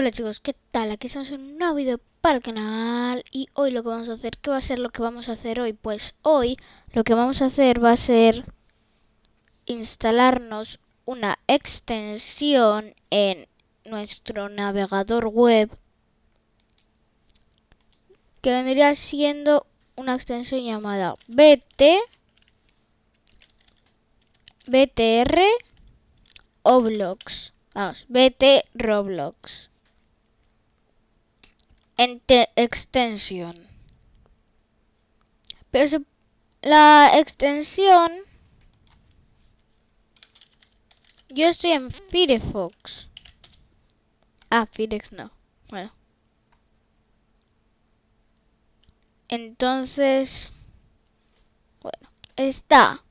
Hola chicos, ¿qué tal? Aquí estamos en un nuevo vídeo para el canal y hoy lo que vamos a hacer, ¿qué va a ser lo que vamos a hacer hoy? Pues hoy lo que vamos a hacer va a ser instalarnos una extensión en nuestro navegador web que vendría siendo una extensión llamada BT BTR Oblox Vamos, BT Roblox extensión. Pero la extensión... Yo estoy en Firefox. Ah, Firefox no. Bueno. Entonces... Bueno, está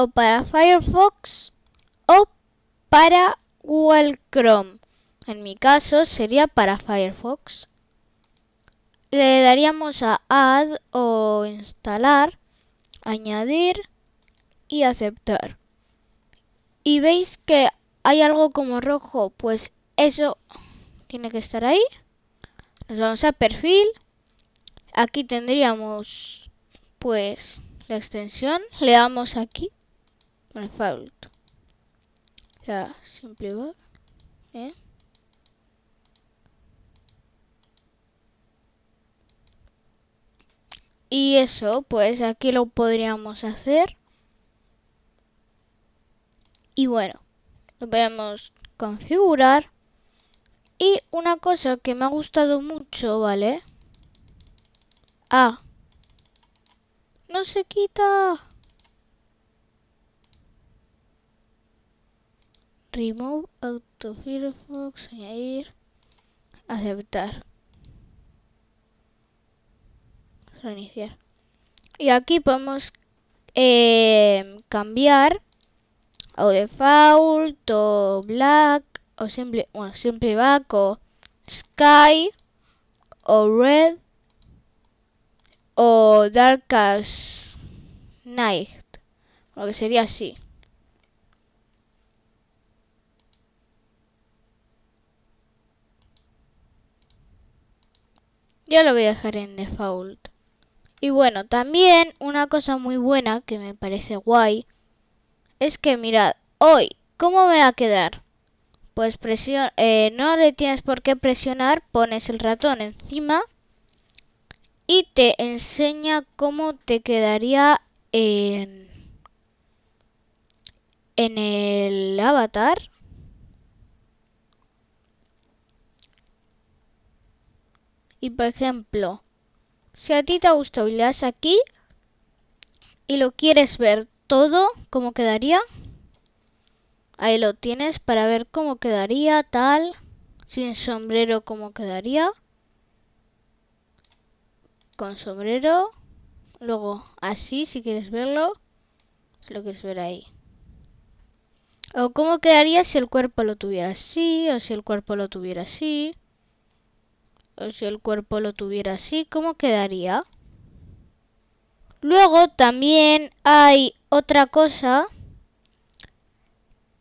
o para Firefox o para Google Chrome. En mi caso sería para Firefox. Le daríamos a Add o Instalar, Añadir y Aceptar. Y veis que hay algo como rojo, pues eso tiene que estar ahí. Nos vamos a Perfil. Aquí tendríamos pues la extensión. Le damos aquí. Con el fault. Ya, simple ¿Eh? Y eso, pues aquí lo podríamos hacer. Y bueno, lo podemos configurar. Y una cosa que me ha gustado mucho, ¿vale? Ah. No se quita. Remove Auto Firefox, añadir, aceptar. Reiniciar. Y aquí podemos eh, cambiar o default o black o simple, bueno, simple back o sky o red o dark as night. Lo que sería así. Yo lo voy a dejar en default. Y bueno, también una cosa muy buena que me parece guay es que mirad, hoy, ¿cómo me va a quedar? Pues eh, no le tienes por qué presionar, pones el ratón encima y te enseña cómo te quedaría en, en el avatar. Y por ejemplo, si a ti te ha gustado y le das aquí y lo quieres ver todo, cómo quedaría. Ahí lo tienes para ver cómo quedaría, tal. Sin sombrero, cómo quedaría. Con sombrero. Luego así, si quieres verlo. Si lo quieres ver ahí. O cómo quedaría si el cuerpo lo tuviera así, o si el cuerpo lo tuviera así si el cuerpo lo tuviera así, ¿cómo quedaría? Luego también hay otra cosa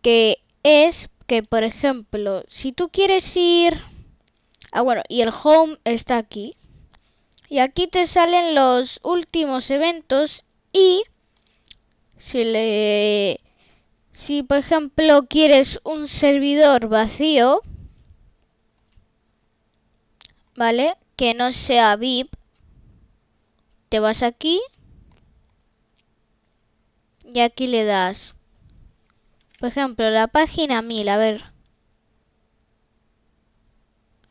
que es que, por ejemplo, si tú quieres ir... Ah, bueno, y el home está aquí. Y aquí te salen los últimos eventos y si le... Si, por ejemplo, quieres un servidor vacío, ¿vale? Que no sea VIP. Te vas aquí. Y aquí le das. Por ejemplo, la página 1000, a ver.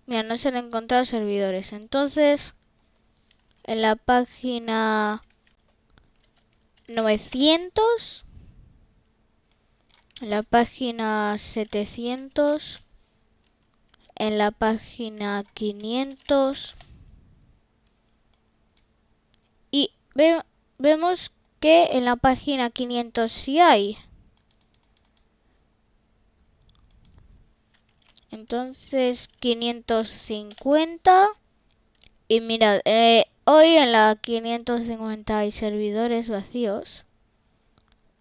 Mira, no se han encontrado servidores. Entonces, en la página 900, en la página 700, en la página 500 y vemos que en la página 500 sí hay. Entonces 550 y mirad, eh, hoy en la 550 hay servidores vacíos.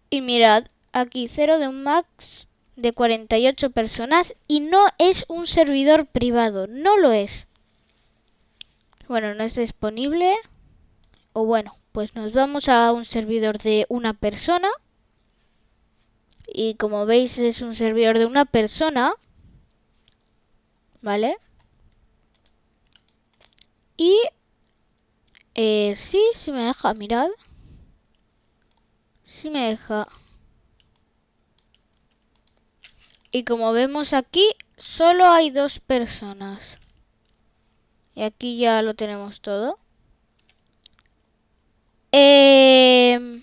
Y mirad, aquí 0 de un max de 48 personas y no es un servidor privado, no lo es. Bueno, no es disponible. O bueno, pues nos vamos a un servidor de una persona. Y como veis es un servidor de una persona. ¿Vale? Y... Eh, sí, sí me deja, mirad. Sí me deja. Y como vemos aquí, solo hay dos personas. Y aquí ya lo tenemos todo. Eh,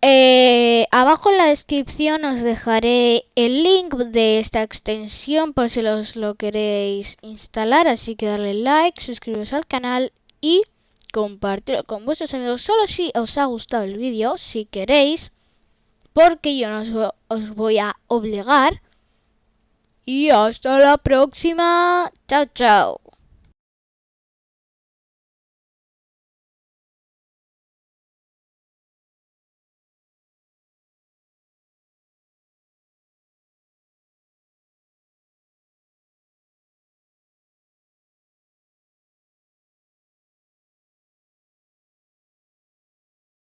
eh, abajo en la descripción os dejaré el link de esta extensión por si os lo queréis instalar. Así que darle like, suscribiros al canal y compartirlo con vuestros amigos. Solo si os ha gustado el vídeo, si queréis porque yo no os voy a obligar. Y hasta la próxima. Chao, chao.